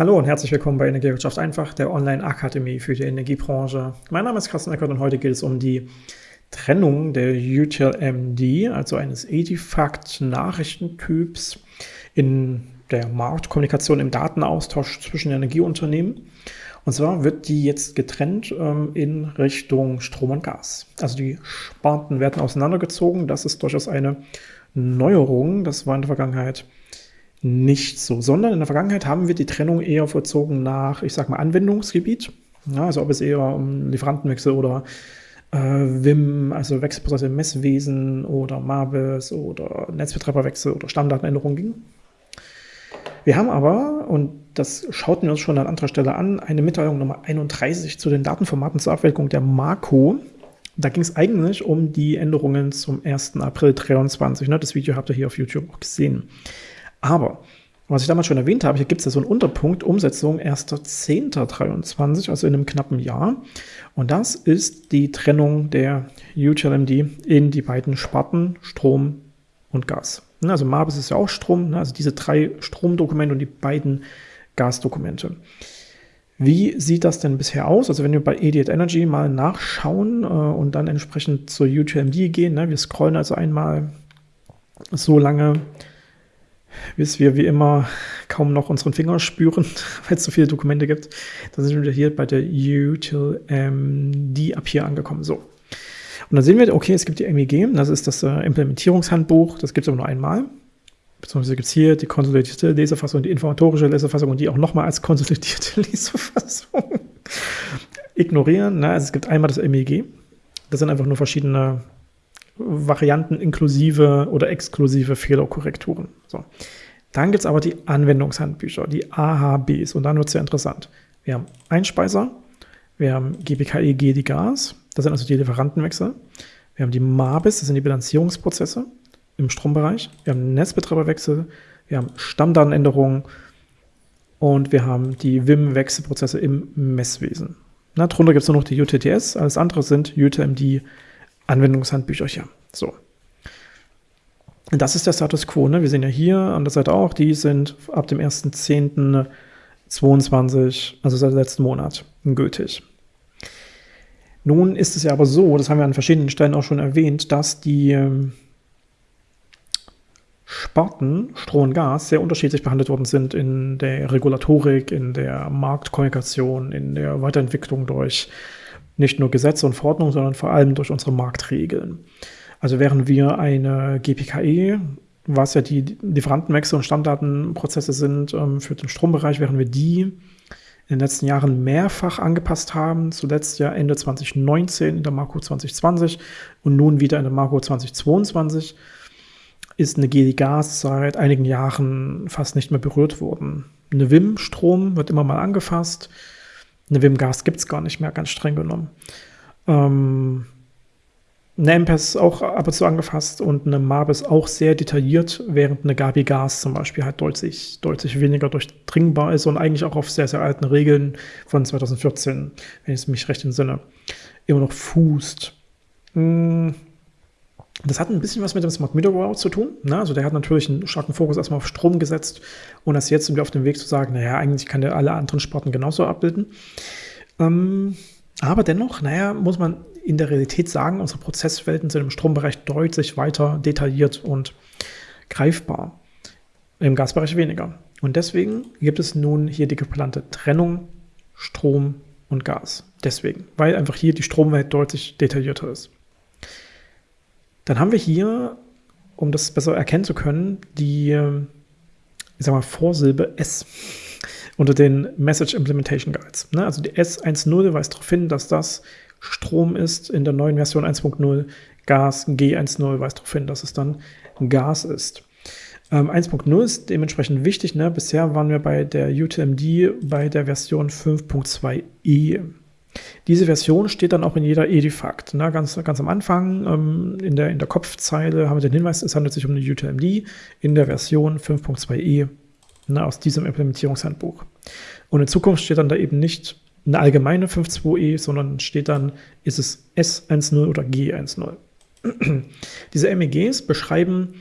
Hallo und herzlich willkommen bei Energiewirtschaft einfach, der Online-Akademie für die Energiebranche. Mein Name ist Carsten Eckert und heute geht es um die Trennung der UTLMD, also eines Edifact-Nachrichtentyps in der Marktkommunikation im Datenaustausch zwischen Energieunternehmen. Und zwar wird die jetzt getrennt ähm, in Richtung Strom und Gas. Also die Sparten werden auseinandergezogen. Das ist durchaus eine Neuerung. Das war in der Vergangenheit nicht so, sondern in der Vergangenheit haben wir die Trennung eher vollzogen nach, ich sag mal, Anwendungsgebiet. Ja, also ob es eher um Lieferantenwechsel oder äh, WIM, also Wechselprozesse im Messwesen oder MABIS oder Netzbetreiberwechsel oder Stammdatenänderung ging. Wir haben aber, und das schauten wir uns schon an anderer Stelle an, eine Mitteilung Nummer 31 zu den Datenformaten zur Abwälkung der Marco. Da ging es eigentlich um die Änderungen zum 1. April 2023. Ne? Das Video habt ihr hier auf YouTube auch gesehen. Aber, was ich damals schon erwähnt habe, hier gibt es ja so einen Unterpunkt, Umsetzung 1.10.23, also in einem knappen Jahr. Und das ist die Trennung der UTLMD in die beiden Sparten Strom und Gas. Also MABIS ist ja auch Strom, ne, also diese drei Stromdokumente und die beiden Gasdokumente. Wie sieht das denn bisher aus? Also wenn wir bei Idiot Energy mal nachschauen äh, und dann entsprechend zur UTLMD gehen, ne, wir scrollen also einmal so lange bis wir wie immer kaum noch unseren Finger spüren, weil es so viele Dokumente gibt. Dann sind wir hier bei der UTIL MD ab hier angekommen. So. Und dann sehen wir, okay, es gibt die MEG, das ist das äh, Implementierungshandbuch, das gibt es aber nur einmal. Beziehungsweise gibt es hier die konsolidierte Lesefassung, die informatorische Lesefassung und die auch nochmal als konsolidierte Lesefassung. Ignorieren, ne? also es gibt einmal das MEG. Das sind einfach nur verschiedene Varianten inklusive oder exklusive Fehlerkorrekturen. So. Dann gibt es aber die Anwendungshandbücher, die AHBs, und dann wird es sehr interessant. Wir haben Einspeiser, wir haben GPKEG, die Gas, das sind also die Lieferantenwechsel. Wir haben die MABIS, das sind die Bilanzierungsprozesse im Strombereich. Wir haben Netzbetreiberwechsel, wir haben Stammdatenänderungen und wir haben die WIM-Wechselprozesse im Messwesen. Na, darunter gibt es nur noch die UTTS, alles andere sind UTMD Anwendungshandbücher hier. So. Das ist der Status Quo. Ne? Wir sehen ja hier an der Seite auch, die sind ab dem 1.10.22, also seit letzten Monat, gültig. Nun ist es ja aber so, das haben wir an verschiedenen Stellen auch schon erwähnt, dass die ähm, Sparten Stroh und Gas sehr unterschiedlich behandelt worden sind in der Regulatorik, in der Marktkommunikation, in der Weiterentwicklung durch nicht nur Gesetze und Verordnungen, sondern vor allem durch unsere Marktregeln. Also während wir eine GPKE, was ja die Lieferantenwechsel und Stammdatenprozesse sind ähm, für den Strombereich, während wir die in den letzten Jahren mehrfach angepasst haben, zuletzt ja Ende 2019 in der Marco 2020 und nun wieder in der Marco 2022, ist eine GD-Gas seit einigen Jahren fast nicht mehr berührt worden. Eine WIM-Strom wird immer mal angefasst, eine Wim-Gas gibt es gar nicht mehr, ganz streng genommen. Ähm, eine MPES auch ab und zu angefasst und eine MABIS auch sehr detailliert, während eine Gabi Gas zum Beispiel halt deutlich, deutlich weniger durchdringbar ist und eigentlich auch auf sehr, sehr alten Regeln von 2014, wenn ich es mich recht entsinne, immer noch fußt. Hm, das hat ein bisschen was mit dem Smart Meter Rollout zu tun. Ne? Also der hat natürlich einen starken Fokus erstmal auf Strom gesetzt und das jetzt sind wir auf dem Weg zu sagen, naja, eigentlich kann der alle anderen Sparten genauso abbilden. Ähm, aber dennoch, naja, muss man in der Realität sagen, unsere Prozesswelten sind im Strombereich deutlich weiter detailliert und greifbar. Im Gasbereich weniger. Und deswegen gibt es nun hier die geplante Trennung Strom und Gas. Deswegen, weil einfach hier die Stromwelt deutlich detaillierter ist. Dann haben wir hier, um das besser erkennen zu können, die ich sag mal, Vorsilbe S unter den Message Implementation Guides. Ne? Also die S10 weist darauf hin, dass das Strom ist in der neuen Version 1.0. Gas G10 weist darauf hin, dass es dann Gas ist. Ähm, 1.0 ist dementsprechend wichtig. Ne? Bisher waren wir bei der UTMD bei der Version 5.2e. Diese Version steht dann auch in jeder Edifact. Ne? Ganz, ganz am Anfang ähm, in, der, in der Kopfzeile haben wir den Hinweis, es handelt sich um eine UTMD in der Version 5.2e ne, aus diesem Implementierungshandbuch. Und in Zukunft steht dann da eben nicht eine allgemeine 5.2e, sondern steht dann, ist es S10 oder G10. Diese MEGs beschreiben,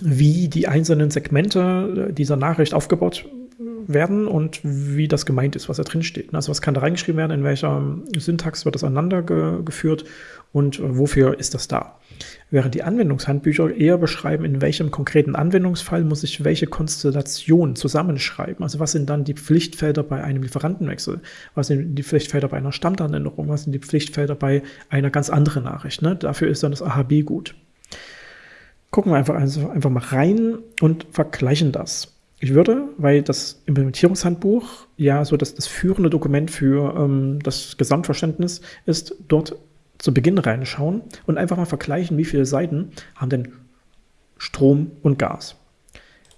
wie die einzelnen Segmente dieser Nachricht aufgebaut werden und wie das gemeint ist, was da drin steht. Also was kann da reingeschrieben werden, in welcher Syntax wird das aneinander ge geführt und wofür ist das da. Während die Anwendungshandbücher eher beschreiben, in welchem konkreten Anwendungsfall muss ich welche Konstellation zusammenschreiben. Also was sind dann die Pflichtfelder bei einem Lieferantenwechsel? Was sind die Pflichtfelder bei einer Stammdatenänderung? Was sind die Pflichtfelder bei einer ganz anderen Nachricht? Ne? Dafür ist dann das AHB gut. Gucken wir einfach, also einfach mal rein und vergleichen das. Ich würde, weil das Implementierungshandbuch ja so das, das führende Dokument für ähm, das Gesamtverständnis ist, dort zu Beginn reinschauen und einfach mal vergleichen, wie viele Seiten haben denn Strom und Gas.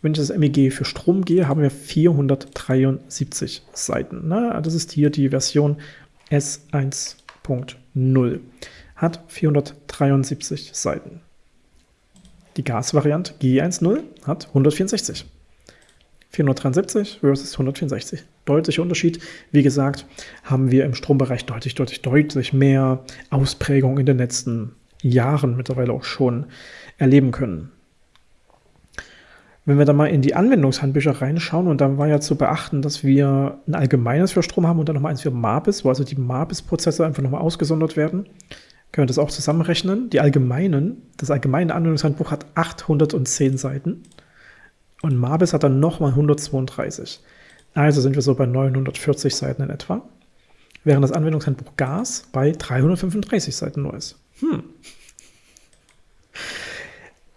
Wenn ich das MEG für Strom gehe, haben wir 473 Seiten. Ne? Das ist hier die Version S1.0. Hat 473 Seiten. Die Gasvariante G10 hat 164. 473 versus 164. Deutlicher Unterschied. Wie gesagt, haben wir im Strombereich deutlich, deutlich, deutlich mehr Ausprägung in den letzten Jahren mittlerweile auch schon erleben können. Wenn wir da mal in die Anwendungshandbücher reinschauen, und dann war ja zu beachten, dass wir ein allgemeines für Strom haben und dann nochmal eins für MABIS, wo also die MABIS-Prozesse einfach nochmal ausgesondert werden, können wir das auch zusammenrechnen. Die allgemeinen, das allgemeine Anwendungshandbuch hat 810 Seiten. Und Mabis hat dann nochmal 132. Also sind wir so bei 940 Seiten in etwa. Während das Anwendungshandbuch Gas bei 335 Seiten nur ist. Hm.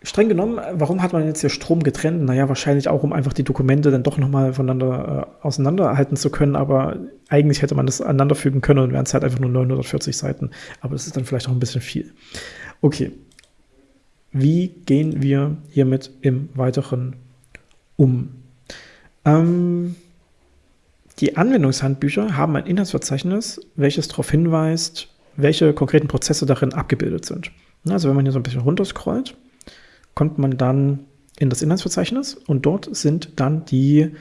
Streng genommen, warum hat man jetzt hier Strom getrennt? Naja, wahrscheinlich auch, um einfach die Dokumente dann doch nochmal voneinander äh, auseinanderhalten zu können, aber eigentlich hätte man das aneinanderfügen können und wären es halt einfach nur 940 Seiten. Aber das ist dann vielleicht auch ein bisschen viel. Okay. Wie gehen wir hiermit im weiteren um. Ähm, die Anwendungshandbücher haben ein Inhaltsverzeichnis, welches darauf hinweist, welche konkreten Prozesse darin abgebildet sind. Also wenn man hier so ein bisschen runterscrollt, kommt man dann in das Inhaltsverzeichnis und dort sind dann die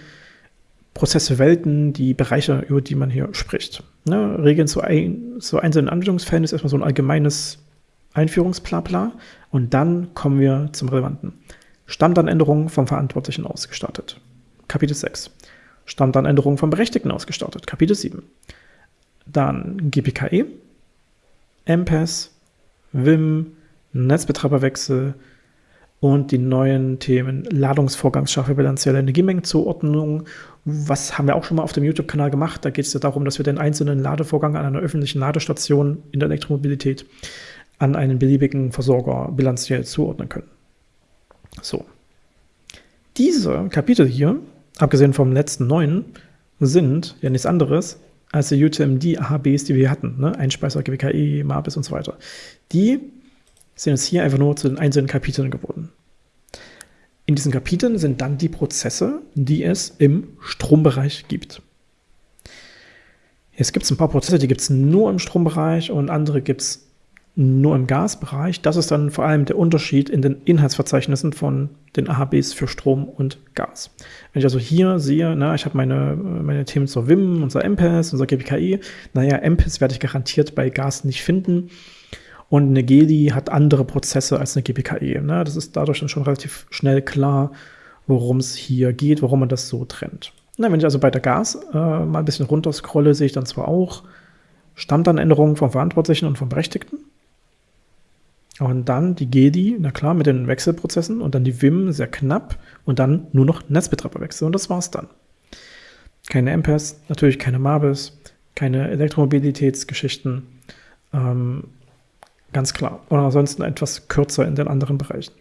Prozesse, Welten, die Bereiche, über die man hier spricht. Ne, Regeln zu, ein, zu einzelnen Anwendungsfällen ist erstmal so ein allgemeines Einführungsblabla und dann kommen wir zum Relevanten. Stammdatenänderungen vom Verantwortlichen ausgestattet. Kapitel 6. Stammdatenänderungen vom Berechtigten ausgestattet. Kapitel 7. Dann GPKE, MPES, WIM, Netzbetreiberwechsel und die neuen Themen Ladungsvorgangsschaffe, bilanzielle Energiemengenzuordnung. Was haben wir auch schon mal auf dem YouTube-Kanal gemacht? Da geht es ja darum, dass wir den einzelnen Ladevorgang an einer öffentlichen Ladestation in der Elektromobilität an einen beliebigen Versorger bilanziell zuordnen können. So. Diese Kapitel hier, abgesehen vom letzten neun, sind ja nichts anderes als die UTMD-AHBs, die wir hatten. Ne? Einspeiser, GWKE, MAPIS und so weiter. Die sind jetzt hier einfach nur zu den einzelnen Kapiteln geworden. In diesen Kapiteln sind dann die Prozesse, die es im Strombereich gibt. Jetzt gibt es ein paar Prozesse, die gibt es nur im Strombereich und andere gibt es nur im Gasbereich. Das ist dann vor allem der Unterschied in den Inhaltsverzeichnissen von den AHBs für Strom und Gas. Wenn ich also hier sehe, na, ich habe meine, meine Themen zur WIM, unser MPES, unser GPKI. Naja, MPES werde ich garantiert bei Gas nicht finden. Und eine GEDI hat andere Prozesse als eine GPKE. Ne? Das ist dadurch dann schon relativ schnell klar, worum es hier geht, warum man das so trennt. Na, wenn ich also bei der Gas äh, mal ein bisschen runterscrolle, sehe ich dann zwar auch Stammdatenänderungen vom Verantwortlichen und vom Berechtigten. Und dann die GEDI, na klar, mit den Wechselprozessen und dann die WIM sehr knapp und dann nur noch Netzbetreiberwechsel und das war's dann. Keine MPES, natürlich keine MABIS, keine Elektromobilitätsgeschichten, ähm, ganz klar. Und ansonsten etwas kürzer in den anderen Bereichen.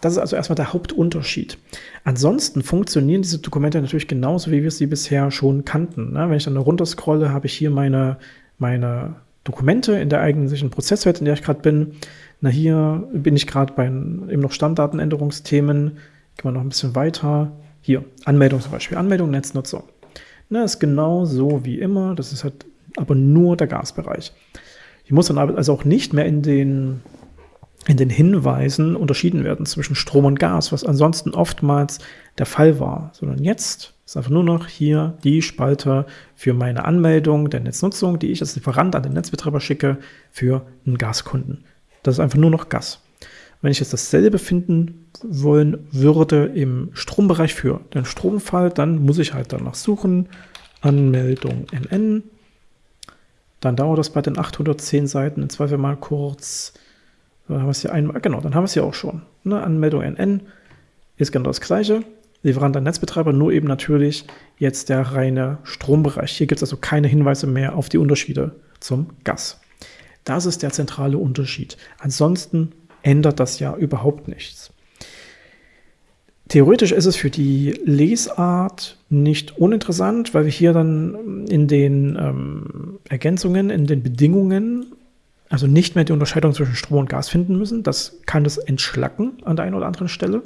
Das ist also erstmal der Hauptunterschied. Ansonsten funktionieren diese Dokumente natürlich genauso, wie wir sie bisher schon kannten. Ne? Wenn ich dann runterscrolle, habe ich hier meine, meine Dokumente in der eigentlichen Prozesswelt, in der ich gerade bin. Na, hier bin ich gerade bei eben noch Stammdatenänderungsthemen. Gehen wir noch ein bisschen weiter. Hier, Anmeldung zum Beispiel. Anmeldung Netznutzung. Na, ist genau so wie immer. Das ist halt aber nur der Gasbereich. Ich muss dann also auch nicht mehr in den, in den Hinweisen unterschieden werden zwischen Strom und Gas, was ansonsten oftmals der Fall war, sondern jetzt ist einfach nur noch hier die Spalte für meine Anmeldung der Netznutzung, die ich als Lieferant an den Netzbetreiber schicke für einen Gaskunden. Das ist einfach nur noch Gas. Wenn ich jetzt dasselbe finden wollen würde im Strombereich für den Stromfall, dann muss ich halt danach suchen. Anmeldung NN. Dann dauert das bei den 810 Seiten in Zweifel mal kurz. Dann haben wir es hier einmal, genau, dann haben wir es hier auch schon. Ne? Anmeldung NN ist genau das gleiche. Lieferant an Netzbetreiber, nur eben natürlich jetzt der reine Strombereich. Hier gibt es also keine Hinweise mehr auf die Unterschiede zum Gas. Das ist der zentrale Unterschied. Ansonsten ändert das ja überhaupt nichts. Theoretisch ist es für die Lesart nicht uninteressant, weil wir hier dann in den ähm, Ergänzungen, in den Bedingungen, also nicht mehr die Unterscheidung zwischen Strom und Gas finden müssen. Das kann das entschlacken an der einen oder anderen Stelle.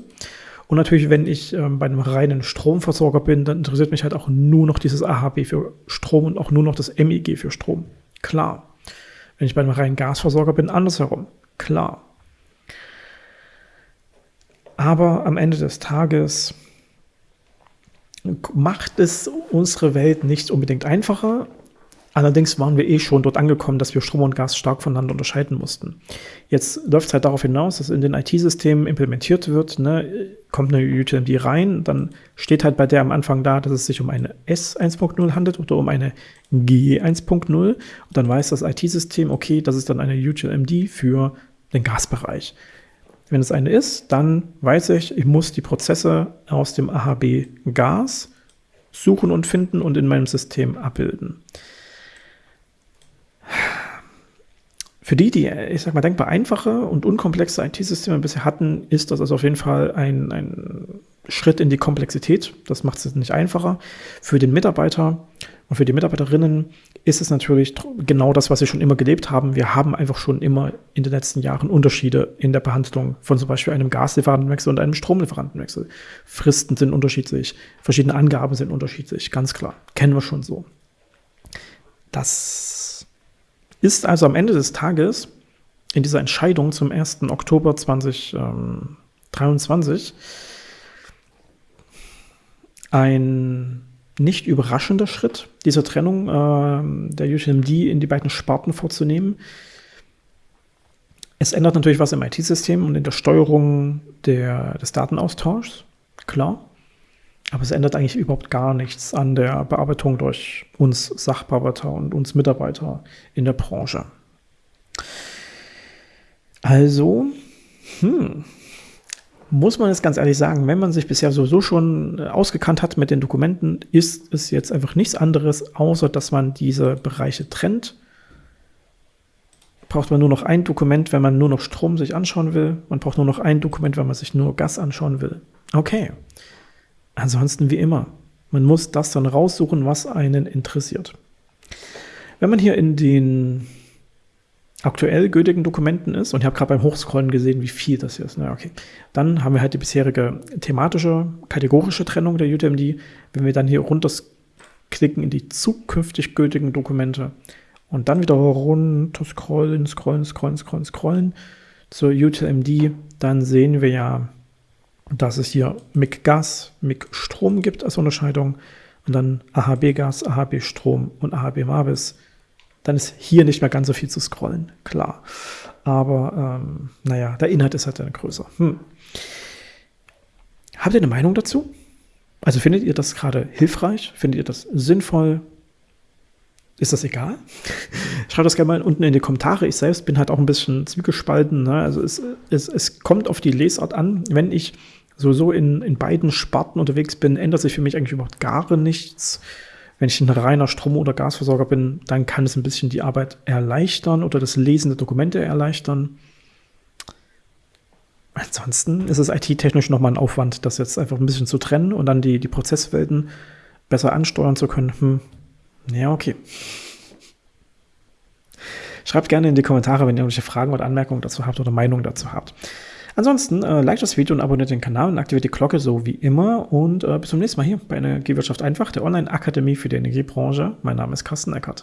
Und natürlich, wenn ich ähm, bei einem reinen Stromversorger bin, dann interessiert mich halt auch nur noch dieses AHB für Strom und auch nur noch das MEG für Strom. Klar. Wenn ich bei einem reinen Gasversorger bin, andersherum. Klar. Aber am Ende des Tages macht es unsere Welt nicht unbedingt einfacher. Allerdings waren wir eh schon dort angekommen, dass wir Strom und Gas stark voneinander unterscheiden mussten. Jetzt läuft es halt darauf hinaus, dass in den IT-Systemen implementiert wird, ne, kommt eine UTMD rein, dann steht halt bei der am Anfang da, dass es sich um eine S 1.0 handelt oder um eine G 1.0 und dann weiß das IT-System, okay, das ist dann eine UTMD für den Gasbereich. Wenn es eine ist, dann weiß ich, ich muss die Prozesse aus dem AHB Gas suchen und finden und in meinem System abbilden. Für die, die, ich sag mal, denkbar einfache und unkomplexe IT-Systeme bisher hatten, ist das also auf jeden Fall ein, ein Schritt in die Komplexität. Das macht es nicht einfacher. Für den Mitarbeiter und für die Mitarbeiterinnen ist es natürlich genau das, was sie schon immer gelebt haben. Wir haben einfach schon immer in den letzten Jahren Unterschiede in der Behandlung von zum Beispiel einem Gaslieferantenwechsel und einem Stromlieferantenwechsel. Fristen sind unterschiedlich, verschiedene Angaben sind unterschiedlich, ganz klar. Kennen wir schon so. Das ist also am Ende des Tages in dieser Entscheidung zum 1. Oktober 2023 ein nicht überraschender Schritt, diese Trennung äh, der UTMD in die beiden Sparten vorzunehmen. Es ändert natürlich was im IT-System und in der Steuerung der, des Datenaustauschs, klar. Aber es ändert eigentlich überhaupt gar nichts an der Bearbeitung durch uns Sachbearbeiter und uns Mitarbeiter in der Branche. Also, hm, muss man jetzt ganz ehrlich sagen, wenn man sich bisher sowieso schon äh, ausgekannt hat mit den Dokumenten, ist es jetzt einfach nichts anderes, außer dass man diese Bereiche trennt. Braucht man nur noch ein Dokument, wenn man nur noch Strom sich anschauen will. Man braucht nur noch ein Dokument, wenn man sich nur Gas anschauen will. Okay. Ansonsten wie immer. Man muss das dann raussuchen, was einen interessiert. Wenn man hier in den aktuell gültigen Dokumenten ist, und ich habe gerade beim Hochscrollen gesehen, wie viel das hier ist. Na, okay. Dann haben wir halt die bisherige thematische, kategorische Trennung der UTMD. Wenn wir dann hier runterklicken in die zukünftig gültigen Dokumente und dann wieder runter scrollen, scrollen, scrollen, scrollen, scrollen zur UTMD, dann sehen wir ja, dass es hier MIG Gas, MIG Strom gibt als Unterscheidung und dann AHB Gas, AHB Strom und AHB Mavis dann ist hier nicht mehr ganz so viel zu scrollen, klar. Aber ähm, naja, der Inhalt ist halt dann größer. Hm. Habt ihr eine Meinung dazu? Also findet ihr das gerade hilfreich? Findet ihr das sinnvoll? Ist das egal? Schreibt das gerne mal unten in die Kommentare. Ich selbst bin halt auch ein bisschen zwiegespalten. Ne? Also es, es, es kommt auf die Lesart an. Wenn ich sowieso in, in beiden Sparten unterwegs bin, ändert sich für mich eigentlich überhaupt gar nichts. Wenn ich ein reiner Strom- oder Gasversorger bin, dann kann es ein bisschen die Arbeit erleichtern oder das Lesen der Dokumente erleichtern. Ansonsten ist es IT-technisch nochmal ein Aufwand, das jetzt einfach ein bisschen zu trennen und dann die, die Prozesswelten besser ansteuern zu können. Hm. Ja, okay. Schreibt gerne in die Kommentare, wenn ihr irgendwelche Fragen oder Anmerkungen dazu habt oder Meinungen dazu habt. Ansonsten äh, like das Video und abonniert den Kanal und aktiviert die Glocke so wie immer. Und äh, bis zum nächsten Mal hier bei Energiewirtschaft einfach, der Online-Akademie für die Energiebranche. Mein Name ist Carsten Eckert.